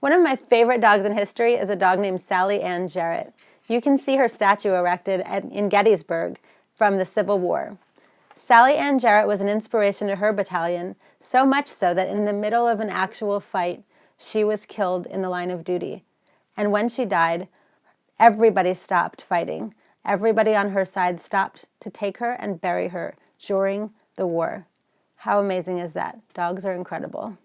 One of my favorite dogs in history is a dog named Sallie Ann Jarrett. You can see her statue erected at, in Gettysburg from the Civil War. Sallie Ann Jarrett was an inspiration to her battalion, so much so that in the middle of an actual fight, she was killed in the line of duty. And when she died, everybody stopped fighting. Everybody on her side stopped to take her and bury her during the war. How amazing is that? Dogs are incredible.